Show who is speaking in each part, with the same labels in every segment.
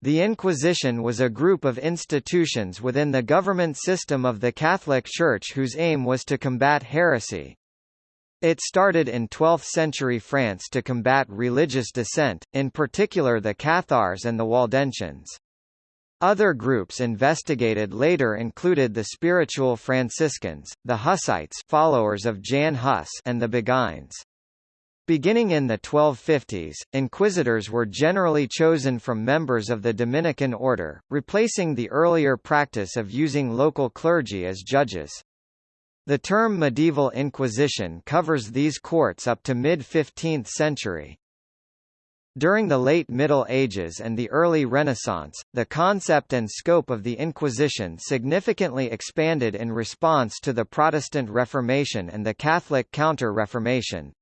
Speaker 1: The Inquisition was a group of institutions within the government system of the Catholic Church whose aim was to combat heresy. It started in 12th-century France to combat religious dissent, in particular the Cathars and the Waldensians. Other groups investigated later included the Spiritual Franciscans, the Hussites followers of Jan Hus and the Beguines. Beginning in the 1250s, inquisitors were generally chosen from members of the Dominican order, replacing the earlier practice of using local clergy as judges. The term medieval inquisition covers these courts up to mid-15th century. During the late Middle Ages and the early Renaissance, the concept and scope of the Inquisition significantly expanded in response to the Protestant Reformation and the Catholic Counter-Reformation.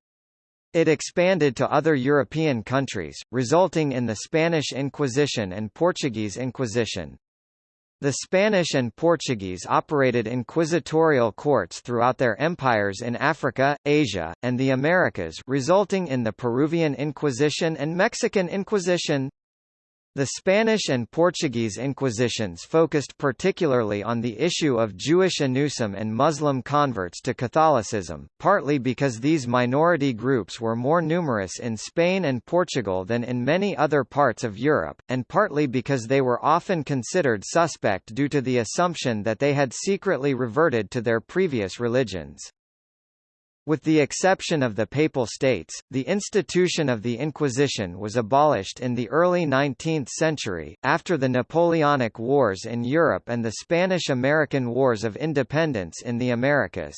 Speaker 1: It expanded to other European countries, resulting in the Spanish Inquisition and Portuguese Inquisition. The Spanish and Portuguese operated inquisitorial courts throughout their empires in Africa, Asia, and the Americas resulting in the Peruvian Inquisition and Mexican Inquisition. The Spanish and Portuguese Inquisitions focused particularly on the issue of Jewish anusim and Muslim converts to Catholicism, partly because these minority groups were more numerous in Spain and Portugal than in many other parts of Europe, and partly because they were often considered suspect due to the assumption that they had secretly reverted to their previous religions. With the exception of the Papal States, the institution of the Inquisition was abolished in the early 19th century, after the Napoleonic Wars in Europe and the Spanish–American Wars of Independence in the Americas.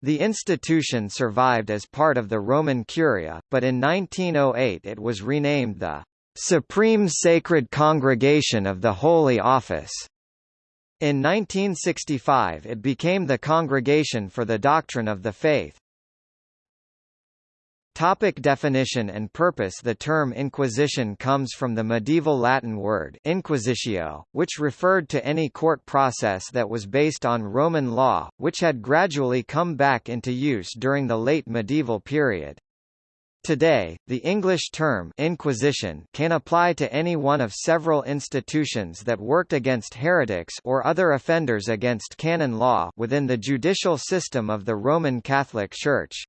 Speaker 1: The institution survived as part of the Roman Curia, but in 1908 it was renamed the Supreme Sacred Congregation of the Holy Office. In 1965 it became the Congregation for the Doctrine of the Faith. Topic definition and purpose The term Inquisition comes from the medieval Latin word inquisitio, which referred to any court process that was based on Roman law, which had gradually come back into use during the late medieval period. Today, the English term Inquisition can apply to any one of several institutions that worked against heretics or other offenders against canon law within the judicial system of the Roman Catholic Church.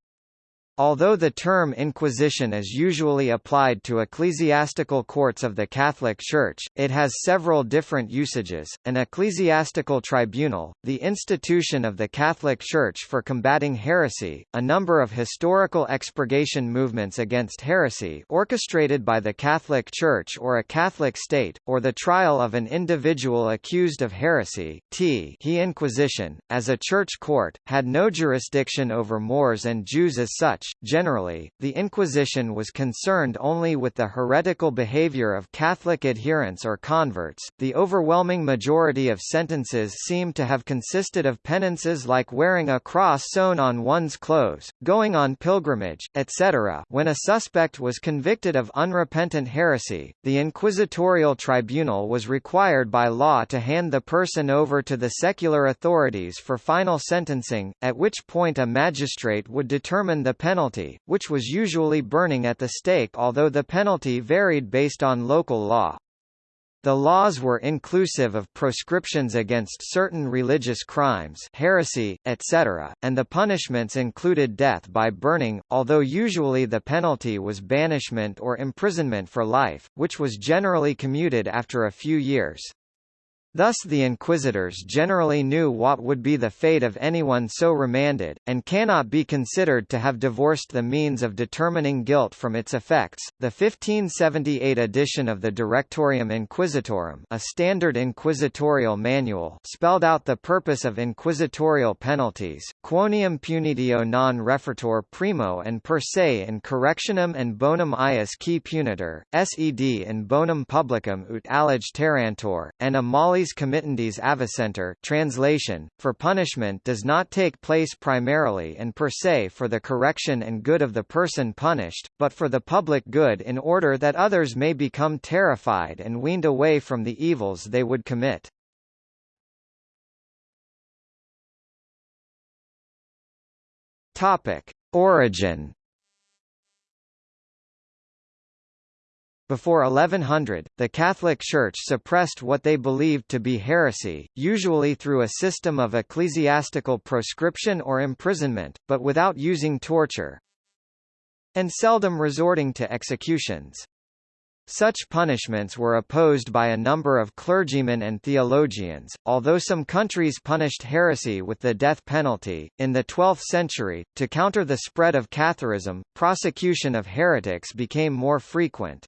Speaker 1: Although the term Inquisition is usually applied to ecclesiastical courts of the Catholic Church, it has several different usages. An ecclesiastical tribunal, the institution of the Catholic Church for combating heresy, a number of historical expurgation movements against heresy orchestrated by the Catholic Church or a Catholic state, or the trial of an individual accused of heresy. T. He Inquisition, as a church court, had no jurisdiction over Moors and Jews as such Generally, the Inquisition was concerned only with the heretical behavior of Catholic adherents or converts. The overwhelming majority of sentences seem to have consisted of penances like wearing a cross sewn on one's clothes, going on pilgrimage, etc. When a suspect was convicted of unrepentant heresy, the inquisitorial tribunal was required by law to hand the person over to the secular authorities for final sentencing, at which point a magistrate would determine the penalty penalty, which was usually burning at the stake although the penalty varied based on local law. The laws were inclusive of proscriptions against certain religious crimes heresy, etc., and the punishments included death by burning, although usually the penalty was banishment or imprisonment for life, which was generally commuted after a few years. Thus the inquisitors generally knew what would be the fate of anyone so remanded, and cannot be considered to have divorced the means of determining guilt from its effects. The 1578 edition of the Directorium Inquisitorum, a standard inquisitorial manual, spelled out the purpose of inquisitorial penalties, quoniam punitio non refertur primo and per se in correctionem and bonum ius qui punitor, sed in bonum publicum ut allige terrantur, and a mollis committantes avicenter translation, for punishment does not take place primarily and per se for the correction and good of the person punished, but for the public good in order that others may become terrified and weaned away from the evils they would commit. Topic. Origin Before 1100, the Catholic Church suppressed what they believed to be heresy, usually through a system of ecclesiastical proscription or imprisonment, but without using torture, and seldom resorting to executions. Such punishments were opposed by a number of clergymen and theologians, although some countries punished heresy with the death penalty. In the 12th century, to counter the spread of Catharism, prosecution of heretics became more frequent.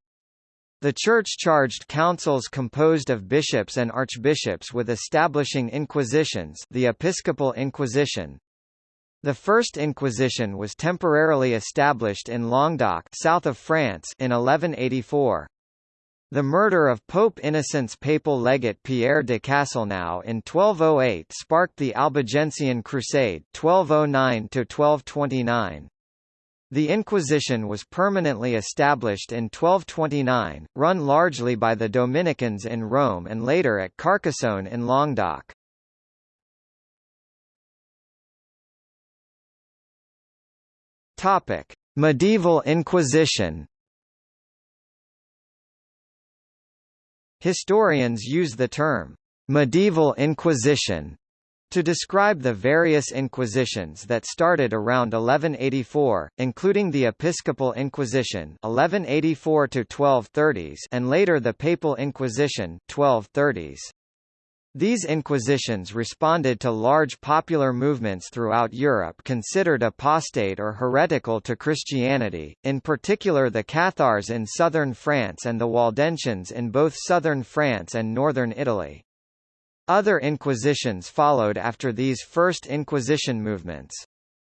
Speaker 1: The Church charged councils composed of bishops and archbishops with establishing inquisitions the Episcopal Inquisition, the First Inquisition was temporarily established in Languedoc south of France in 1184. The murder of Pope Innocent's papal legate Pierre de Castelnau in 1208 sparked the Albigensian Crusade 1209–1229. The Inquisition was permanently established in 1229, run largely by the Dominicans in Rome and later at Carcassonne in Languedoc. Topic: Medieval Inquisition. Historians use the term medieval Inquisition to describe the various inquisitions that started around 1184, including the Episcopal Inquisition 1184 to 1230s and later the Papal Inquisition 1230s. These inquisitions responded to large popular movements throughout Europe considered apostate or heretical to Christianity, in particular the Cathars in southern France and the Waldensians in both southern France and northern Italy. Other inquisitions followed after these first Inquisition movements.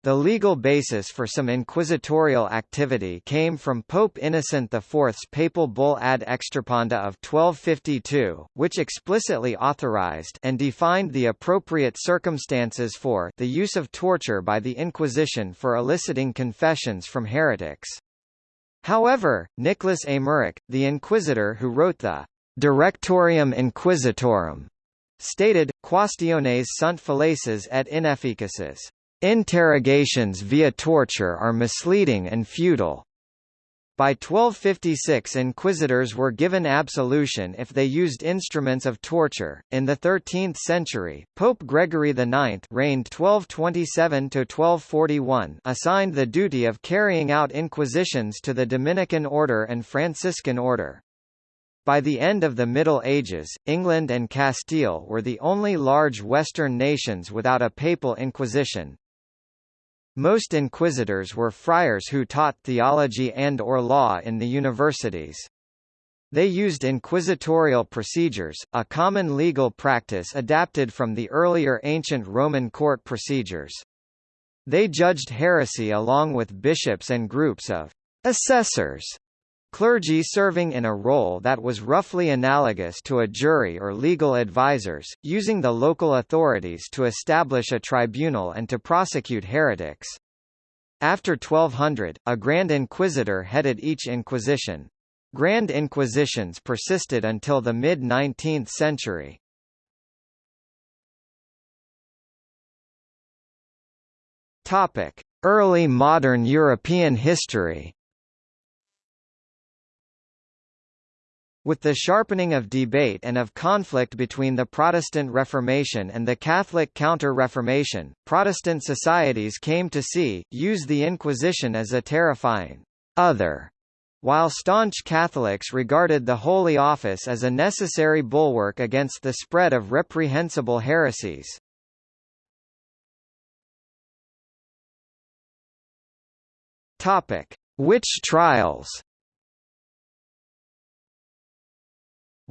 Speaker 1: The legal basis for some inquisitorial activity came from Pope Innocent IV's papal bull ad extirpanda of 1252, which explicitly authorized and defined the appropriate circumstances for the use of torture by the Inquisition for eliciting confessions from heretics. However, Nicholas Eymerich, the inquisitor who wrote the Directorium Inquisitorum, stated, Quaestiones sunt fallaces et inefficaces Interrogations via torture are misleading and futile. By 1256 inquisitors were given absolution if they used instruments of torture. In the 13th century, Pope Gregory IX reigned 1227 to 1241, assigned the duty of carrying out inquisitions to the Dominican order and Franciscan order. By the end of the Middle Ages, England and Castile were the only large Western nations without a papal inquisition, most inquisitors were friars who taught theology and or law in the universities. They used inquisitorial procedures, a common legal practice adapted from the earlier ancient Roman court procedures. They judged heresy along with bishops and groups of assessors Clergy serving in a role that was roughly analogous to a jury or legal advisors, using the local authorities to establish a tribunal and to prosecute heretics. After 1200, a Grand Inquisitor headed each inquisition. Grand Inquisitions persisted until the mid-19th century. Early modern European history With the sharpening of debate and of conflict between the Protestant Reformation and the Catholic Counter-Reformation, Protestant societies came to see, use the Inquisition as a terrifying other, while staunch Catholics regarded the Holy Office as a necessary bulwark against the spread of reprehensible heresies. Witch trials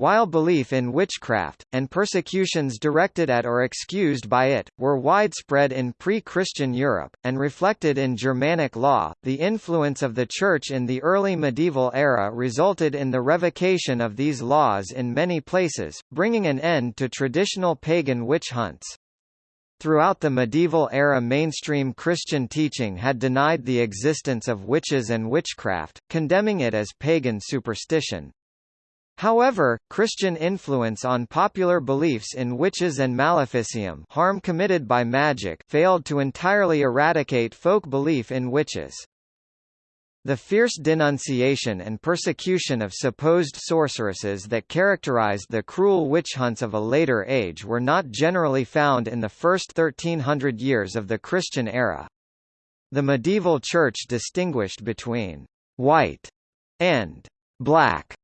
Speaker 1: While belief in witchcraft, and persecutions directed at or excused by it, were widespread in pre-Christian Europe, and reflected in Germanic law, the influence of the Church in the early medieval era resulted in the revocation of these laws in many places, bringing an end to traditional pagan witch hunts. Throughout the medieval era mainstream Christian teaching had denied the existence of witches and witchcraft, condemning it as pagan superstition. However, Christian influence on popular beliefs in witches and maleficium harm committed by magic failed to entirely eradicate folk belief in witches. The fierce denunciation and persecution of supposed sorceresses that characterized the cruel witch hunts of a later age were not generally found in the first 1300 years of the Christian era. The medieval church distinguished between white and black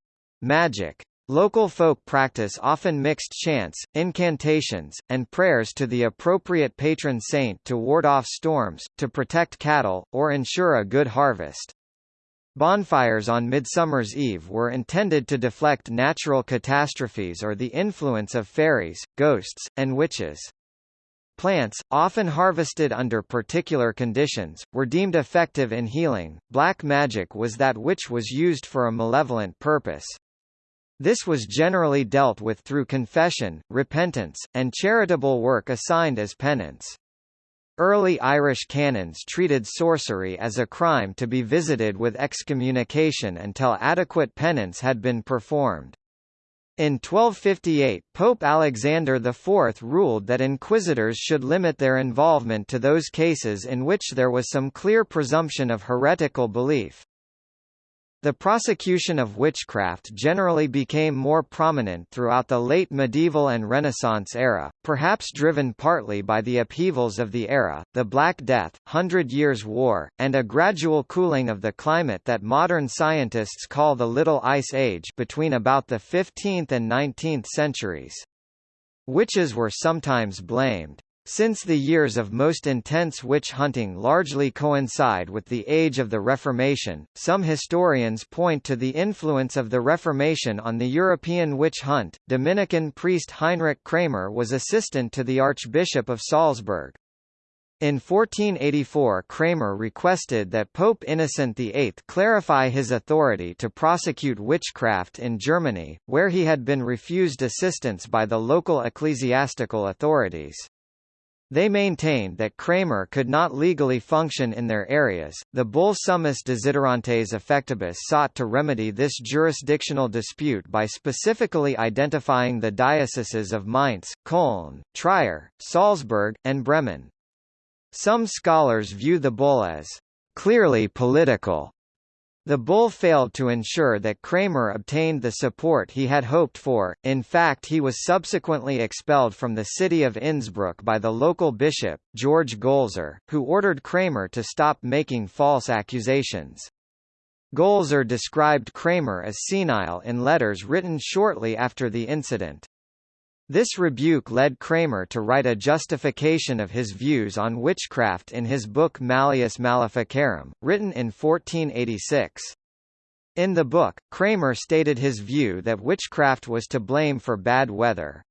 Speaker 1: magic. Local folk practice often mixed chants, incantations, and prayers to the appropriate patron saint to ward off storms, to protect cattle, or ensure a good harvest. Bonfires on Midsummer's Eve were intended to deflect natural catastrophes or the influence of fairies, ghosts, and witches. Plants, often harvested under particular conditions, were deemed effective in healing. Black magic was that which was used for a malevolent purpose. This was generally dealt with through confession, repentance, and charitable work assigned as penance. Early Irish canons treated sorcery as a crime to be visited with excommunication until adequate penance had been performed. In 1258 Pope Alexander IV ruled that inquisitors should limit their involvement to those cases in which there was some clear presumption of heretical belief. The prosecution of witchcraft generally became more prominent throughout the late medieval and Renaissance era, perhaps driven partly by the upheavals of the era, the Black Death, Hundred Years' War, and a gradual cooling of the climate that modern scientists call the Little Ice Age between about the 15th and 19th centuries. Witches were sometimes blamed since the years of most intense witch hunting largely coincide with the age of the Reformation, some historians point to the influence of the Reformation on the European witch hunt. Dominican priest Heinrich Kramer was assistant to the Archbishop of Salzburg. In 1484 Kramer requested that Pope Innocent VIII clarify his authority to prosecute witchcraft in Germany, where he had been refused assistance by the local ecclesiastical authorities. They maintained that Kramer could not legally function in their areas. The bull Summus Desiderantes Effectibus sought to remedy this jurisdictional dispute by specifically identifying the dioceses of Mainz, Köln, Trier, Salzburg, and Bremen. Some scholars view the bull as clearly political the bull failed to ensure that Kramer obtained the support he had hoped for, in fact he was subsequently expelled from the city of Innsbruck by the local bishop, George Golser, who ordered Kramer to stop making false accusations. Golser described Kramer as senile in letters written shortly after the incident. This rebuke led Kramer to write a justification of his views on witchcraft in his book Malleus Maleficarum, written in 1486. In the book, Kramer stated his view that witchcraft was to blame for bad weather.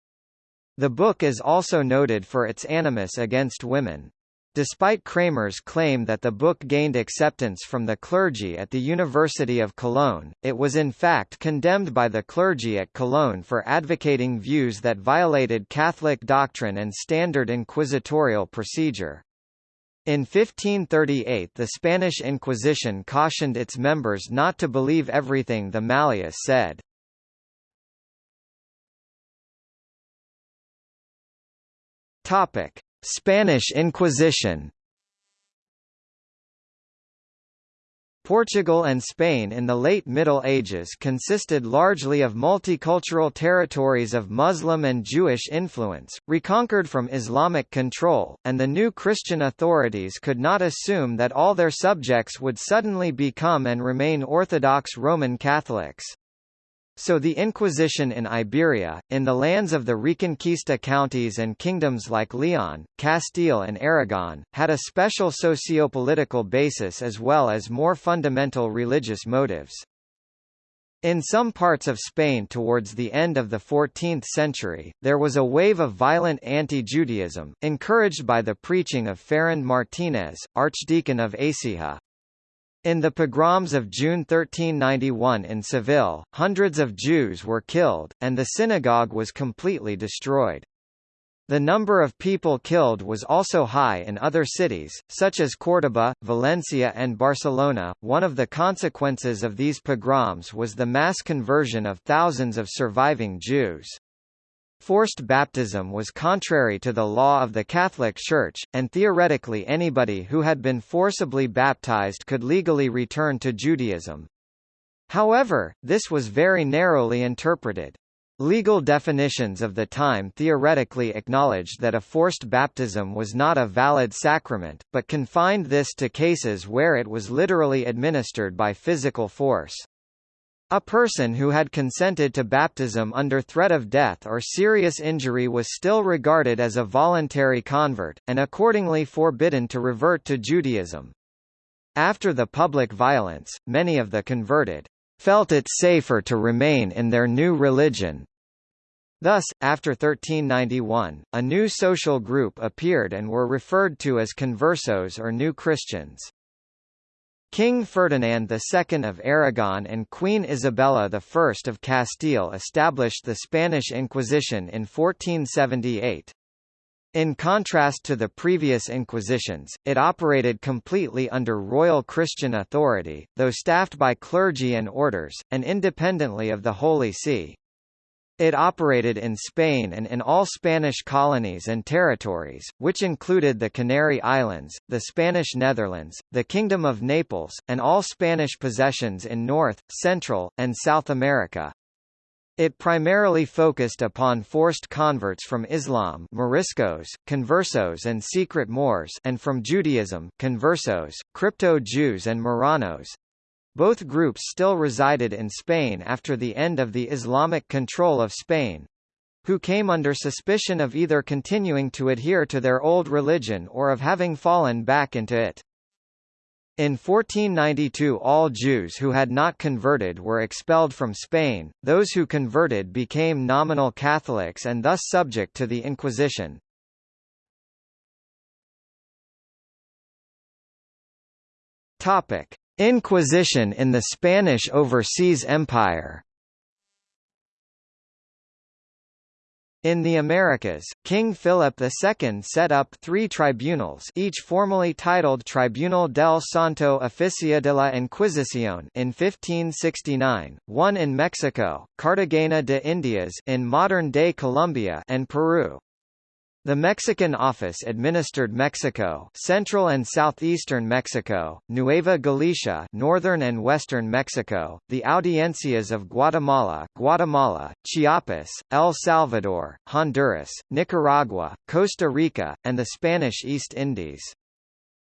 Speaker 1: The book is also noted for its animus against women. Despite Kramer's claim that the book gained acceptance from the clergy at the University of Cologne, it was in fact condemned by the clergy at Cologne for advocating views that violated Catholic doctrine and standard inquisitorial procedure. In 1538 the Spanish Inquisition cautioned its members not to believe everything the Malleus said. Topic: Spanish Inquisition Portugal and Spain in the late Middle Ages consisted largely of multicultural territories of Muslim and Jewish influence, reconquered from Islamic control, and the new Christian authorities could not assume that all their subjects would suddenly become and remain Orthodox Roman Catholics. So the Inquisition in Iberia, in the lands of the Reconquista counties and kingdoms like Leon, Castile and Aragon, had a special sociopolitical basis as well as more fundamental religious motives. In some parts of Spain towards the end of the 14th century, there was a wave of violent anti-Judaism, encouraged by the preaching of Ferran Martínez, Archdeacon of Écija. In the pogroms of June 1391 in Seville, hundreds of Jews were killed, and the synagogue was completely destroyed. The number of people killed was also high in other cities, such as Córdoba, Valencia and Barcelona. One of the consequences of these pogroms was the mass conversion of thousands of surviving Jews. Forced baptism was contrary to the law of the Catholic Church, and theoretically anybody who had been forcibly baptized could legally return to Judaism. However, this was very narrowly interpreted. Legal definitions of the time theoretically acknowledged that a forced baptism was not a valid sacrament, but confined this to cases where it was literally administered by physical force. A person who had consented to baptism under threat of death or serious injury was still regarded as a voluntary convert, and accordingly forbidden to revert to Judaism. After the public violence, many of the converted felt it safer to remain in their new religion. Thus, after 1391, a new social group appeared and were referred to as conversos or New Christians. King Ferdinand II of Aragon and Queen Isabella I of Castile established the Spanish Inquisition in 1478. In contrast to the previous Inquisitions, it operated completely under royal Christian authority, though staffed by clergy and orders, and independently of the Holy See. It operated in Spain and in all Spanish colonies and territories, which included the Canary Islands, the Spanish Netherlands, the Kingdom of Naples, and all Spanish possessions in North, Central, and South America. It primarily focused upon forced converts from Islam Moriscos, conversos and secret Moors and from Judaism conversos, crypto-Jews and Marranos, both groups still resided in Spain after the end of the Islamic control of Spain who came under suspicion of either continuing to adhere to their old religion or of having fallen back into it. In 1492 all Jews who had not converted were expelled from Spain, those who converted became nominal Catholics and thus subject to the Inquisition. Topic. Inquisition in the Spanish Overseas Empire In the Americas, King Philip II set up three tribunals each formally titled Tribunal del Santo Oficio de la Inquisición in 1569, one in Mexico, Cartagena de Indias in modern-day Colombia and Peru. The Mexican office administered Mexico, central and southeastern Mexico, Nueva Galicia, northern and western Mexico, the audiencias of Guatemala, Guatemala, Chiapas, El Salvador, Honduras, Nicaragua, Costa Rica, and the Spanish East Indies.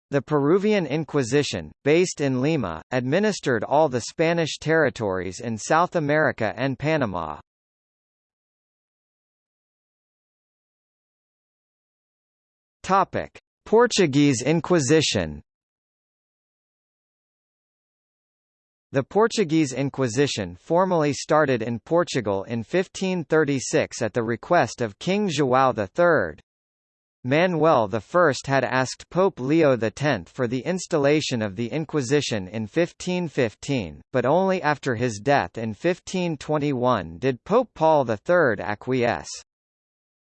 Speaker 1: The Peruvian Inquisition, based in Lima, administered all the Spanish territories in South America and Panama. Topic: Portuguese Inquisition. The Portuguese Inquisition formally started in Portugal in 1536 at the request of King João III. Manuel I had asked Pope Leo X for the installation of the Inquisition in 1515, but only after his death in 1521 did Pope Paul III acquiesce.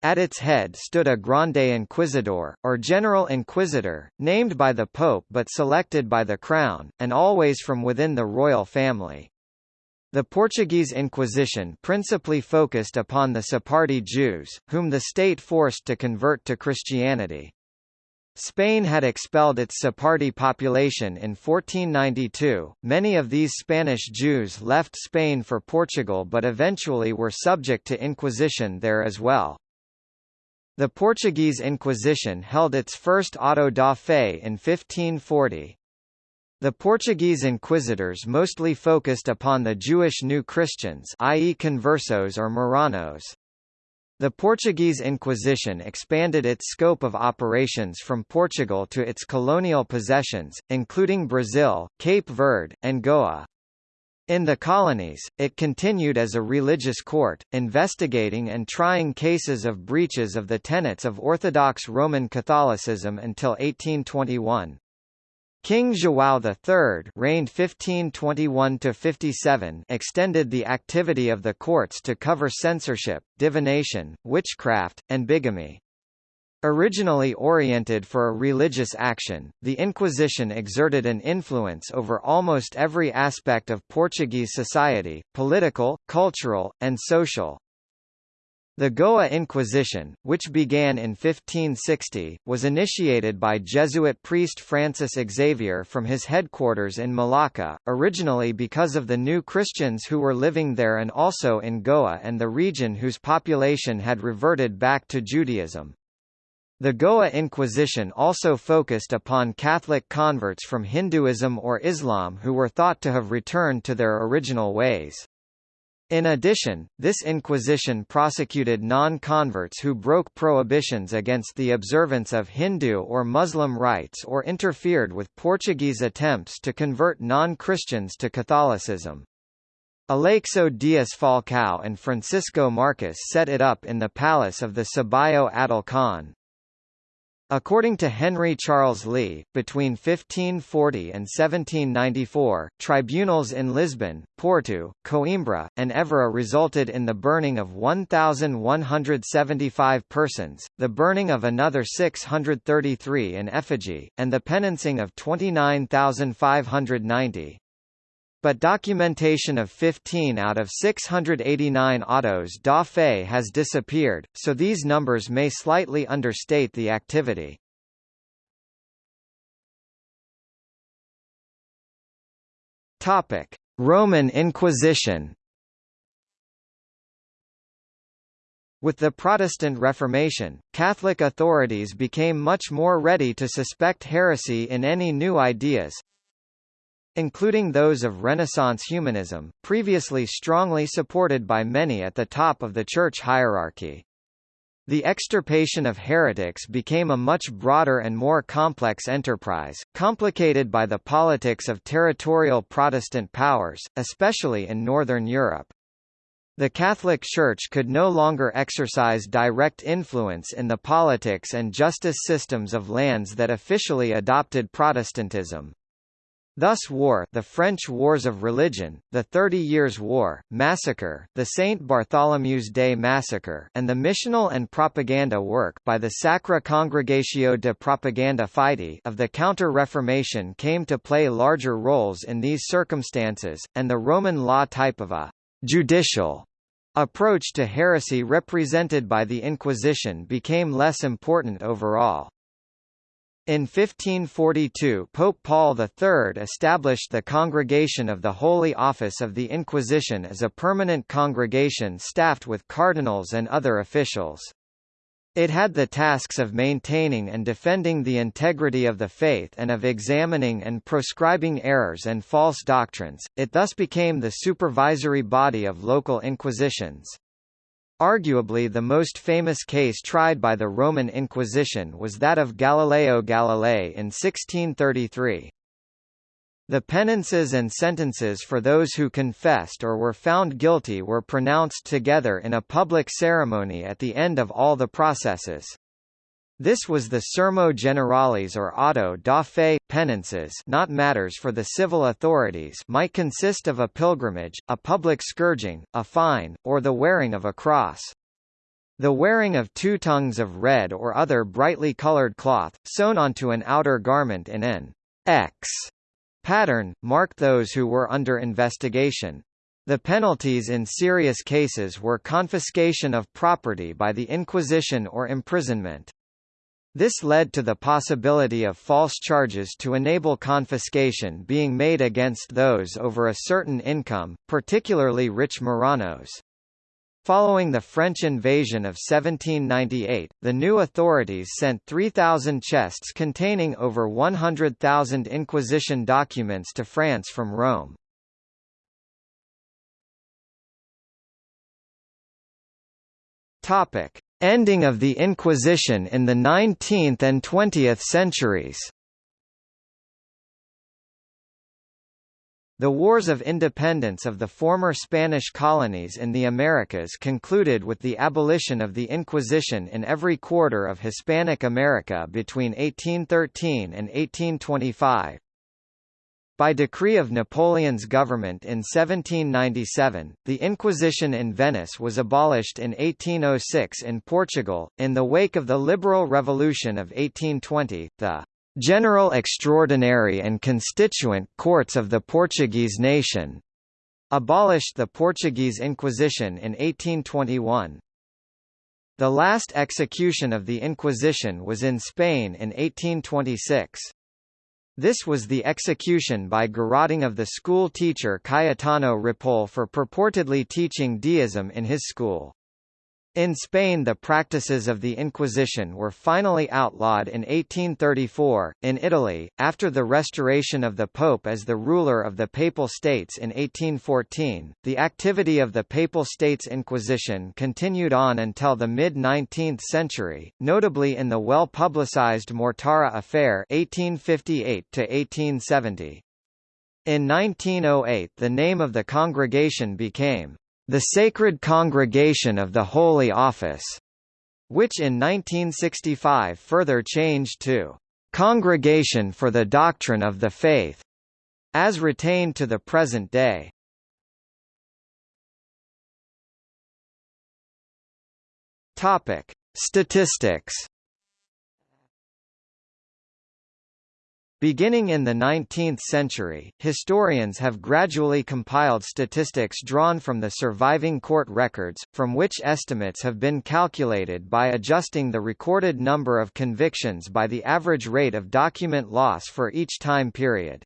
Speaker 1: At its head stood a Grande Inquisidor, or General Inquisitor, named by the Pope but selected by the Crown, and always from within the royal family. The Portuguese Inquisition principally focused upon the Sephardi Jews, whom the state forced to convert to Christianity. Spain had expelled its Sephardi population in 1492. Many of these Spanish Jews left Spain for Portugal but eventually were subject to Inquisition there as well. The Portuguese Inquisition held its first auto da fe in 1540. The Portuguese inquisitors mostly focused upon the Jewish New Christians i.e. conversos or Marranos. The Portuguese Inquisition expanded its scope of operations from Portugal to its colonial possessions, including Brazil, Cape Verde, and Goa. In the colonies, it continued as a religious court, investigating and trying cases of breaches of the tenets of Orthodox Roman Catholicism until 1821. King João III reigned 1521–57 extended the activity of the courts to cover censorship, divination, witchcraft, and bigamy. Originally oriented for a religious action, the Inquisition exerted an influence over almost every aspect of Portuguese society, political, cultural, and social. The Goa Inquisition, which began in 1560, was initiated by Jesuit priest Francis Xavier from his headquarters in Malacca, originally because of the new Christians who were living there and also in Goa and the region whose population had reverted back to Judaism. The Goa Inquisition also focused upon Catholic converts from Hinduism or Islam who were thought to have returned to their original ways. In addition, this Inquisition prosecuted non-converts who broke prohibitions against the observance of Hindu or Muslim rites or interfered with Portuguese attempts to convert non-Christians to Catholicism. Aleixo Dias Falcao and Francisco Marcos set it up in the palace of the Sabaio Adil Khan. According to Henry Charles Lea, between 1540 and 1794, tribunals in Lisbon, Porto, Coimbra, and Évora resulted in the burning of 1,175 persons, the burning of another 633 in effigy, and the penancing of 29,590 but documentation of 15 out of 689 autos da fe has disappeared, so these numbers may slightly understate the activity. Topic: Roman Inquisition. With the Protestant Reformation, Catholic authorities became much more ready to suspect heresy in any new ideas, including those of Renaissance humanism, previously strongly supported by many at the top of the church hierarchy. The extirpation of heretics became a much broader and more complex enterprise, complicated by the politics of territorial Protestant powers, especially in Northern Europe. The Catholic Church could no longer exercise direct influence in the politics and justice systems of lands that officially adopted Protestantism. Thus war the French Wars of Religion, the Thirty Years' War, Massacre, the St. Bartholomew's Day Massacre and the missional and propaganda work by the Sacra Congregatio de Propaganda Fide of the Counter-Reformation came to play larger roles in these circumstances, and the Roman law type of a «judicial» approach to heresy represented by the Inquisition became less important overall. In 1542 Pope Paul III established the Congregation of the Holy Office of the Inquisition as a permanent congregation staffed with cardinals and other officials. It had the tasks of maintaining and defending the integrity of the faith and of examining and proscribing errors and false doctrines, it thus became the supervisory body of local inquisitions. Arguably the most famous case tried by the Roman Inquisition was that of Galileo Galilei in 1633. The penances and sentences for those who confessed or were found guilty were pronounced together in a public ceremony at the end of all the processes. This was the sermo generales or auto da fe, penances not matters for the civil authorities might consist of a pilgrimage, a public scourging, a fine, or the wearing of a cross. The wearing of two tongues of red or other brightly colored cloth, sewn onto an outer garment in an X pattern, marked those who were under investigation. The penalties in serious cases were confiscation of property by the Inquisition or imprisonment. This led to the possibility of false charges to enable confiscation being made against those over a certain income, particularly rich Marranos. Following the French invasion of 1798, the new authorities sent 3,000 chests containing over 100,000 Inquisition documents to France from Rome. Topic: Ending of the Inquisition in the 19th and 20th centuries The Wars of Independence of the former Spanish colonies in the Americas concluded with the abolition of the Inquisition in every quarter of Hispanic America between 1813 and 1825. By decree of Napoleon's government in 1797, the Inquisition in Venice was abolished in 1806 in Portugal. In the wake of the Liberal Revolution of 1820, the General Extraordinary and Constituent Courts of the Portuguese nation abolished the Portuguese Inquisition in 1821. The last execution of the Inquisition was in Spain in 1826. This was the execution by garroting of the school teacher Cayetano Ripoll for purportedly teaching deism in his school. In Spain the practices of the Inquisition were finally outlawed in 1834. In Italy, after the restoration of the Pope as the ruler of the Papal States in 1814, the activity of the Papal States Inquisition continued on until the mid-19th century, notably in the well-publicized Mortara affair 1858 1870. In 1908 the name of the congregation became the Sacred Congregation of the Holy Office, which in 1965 further changed to Congregation for the Doctrine of the Faith, as retained to the present day. Topic: Statistics Beginning in the 19th century, historians have gradually compiled statistics drawn from the surviving court records, from which estimates have been calculated by adjusting the recorded number of convictions by the average rate of document loss for each time period.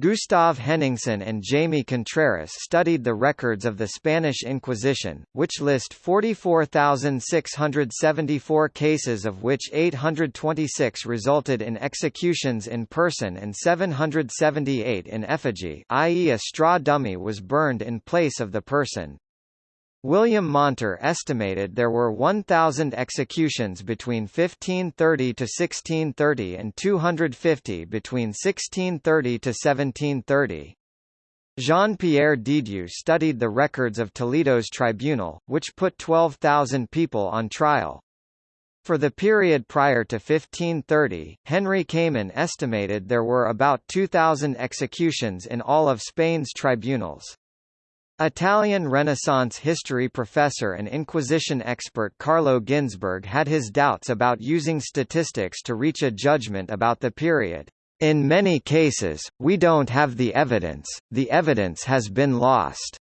Speaker 1: Gustav Henningsen and Jaime Contreras studied the records of the Spanish Inquisition, which list 44,674 cases of which 826 resulted in executions in person and 778 in effigy i.e. a straw dummy was burned in place of the person. William Monter estimated there were 1,000 executions between 1530 to 1630 and 250 between 1630 to 1730. Jean-Pierre Dedieu studied the records of Toledo's tribunal, which put 12,000 people on trial. For the period prior to 1530, Henry Kamen estimated there were about 2,000 executions in all of Spain's tribunals. Italian Renaissance history professor and Inquisition expert Carlo Ginzburg had his doubts about using statistics to reach a judgment about the period. In many cases, we don't have the evidence, the evidence has been lost,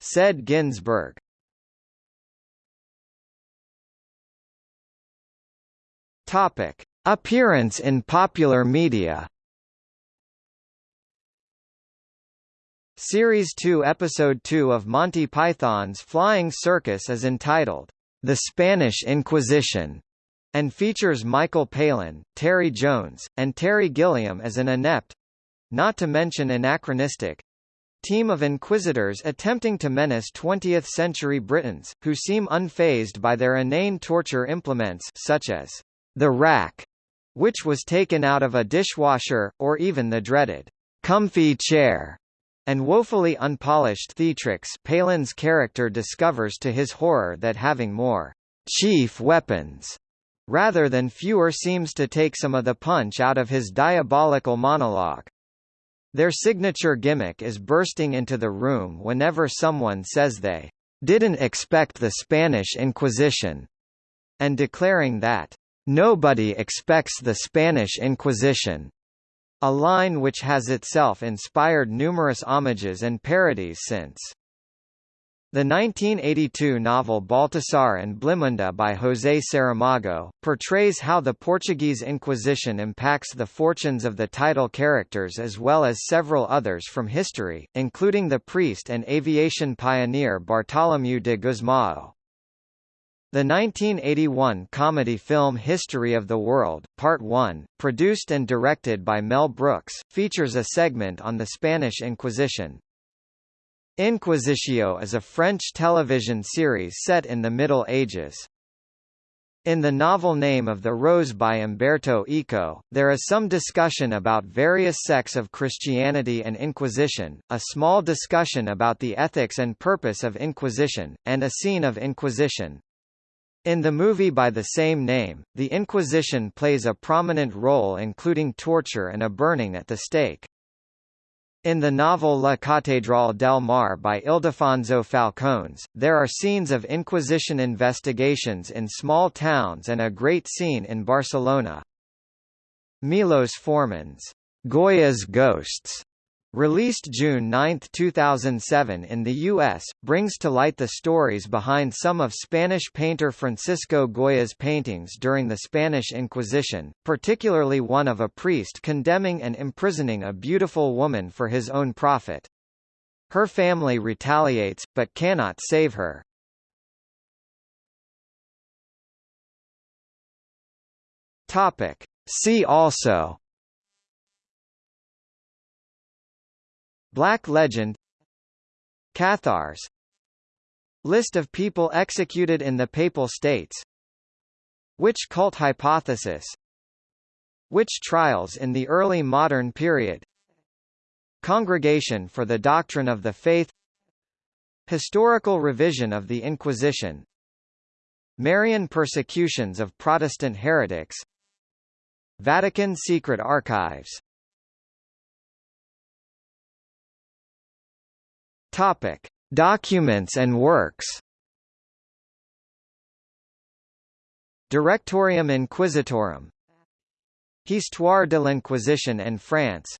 Speaker 1: said Ginzburg. Topic: Appearance in popular media. Series 2 Episode 2 of Monty Python's Flying Circus is entitled, The Spanish Inquisition, and features Michael Palin, Terry Jones, and Terry Gilliam as an inept—not to mention anachronistic, team of inquisitors attempting to menace 20th-century Britons, who seem unfazed by their inane torture implements such as the rack, which was taken out of a dishwasher, or even the dreaded comfy chair and woefully unpolished Theatrix Palin's character discovers to his horror that having more chief weapons rather than fewer seems to take some of the punch out of his diabolical monologue. Their signature gimmick is bursting into the room whenever someone says they didn't expect the Spanish Inquisition, and declaring that nobody expects the Spanish Inquisition. A line which has itself inspired numerous homages and parodies since. The 1982 novel Baltasar and Blimunda by José Saramago, portrays how the Portuguese Inquisition impacts the fortunes of the title characters as well as several others from history, including the priest and aviation pioneer Bartolomeu de Gusmão. The 1981 comedy film History of the World, Part 1, produced and directed by Mel Brooks, features a segment on the Spanish Inquisition. Inquisitio is a French television series set in the Middle Ages. In the novel Name of the Rose by Umberto Eco, there is some discussion about various sects of Christianity and Inquisition, a small discussion about the ethics and purpose of Inquisition, and a scene of Inquisition. In the movie by the same name, the Inquisition plays a prominent role including torture and a burning at the stake. In the novel La Catedral del Mar by Ildefonso Falcones, there are scenes of Inquisition investigations in small towns and a great scene in Barcelona. Milos Forman's Goya's Ghosts Released June 9, 2007 in the U.S., brings to light the stories behind some of Spanish painter Francisco Goya's paintings during the Spanish Inquisition, particularly one of a priest condemning and imprisoning a beautiful woman for his own profit. Her family retaliates, but cannot save her. See also Black Legend Cathars List of people executed in the Papal States Witch cult hypothesis Witch trials in the early modern period Congregation for the Doctrine of the Faith Historical revision of the Inquisition Marian persecutions of Protestant heretics Vatican Secret Archives Topic: Documents and works. Directorium Inquisitorum. Histoire de l'Inquisition en France.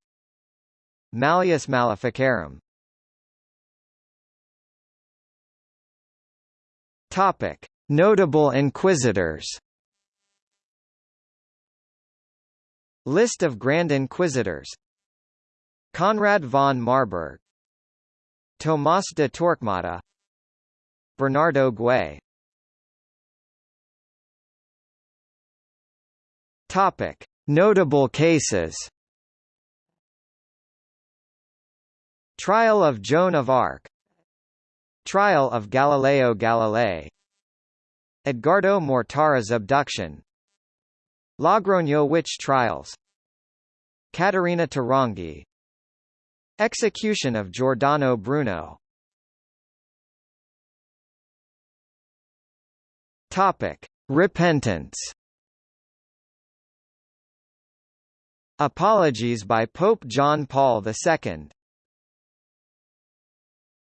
Speaker 1: Malleus Maleficarum. Topic: Notable inquisitors. List of Grand Inquisitors. Conrad von Marburg Tomás de Torquemada Bernardo Güell. Topic. Notable cases. Trial of Joan of Arc. Trial of Galileo Galilei. Edgardo Mortara's abduction. Logroño witch trials. Caterina Tarongi Execution of Giordano Bruno. Topic: Repentance. Apologies by Pope John Paul II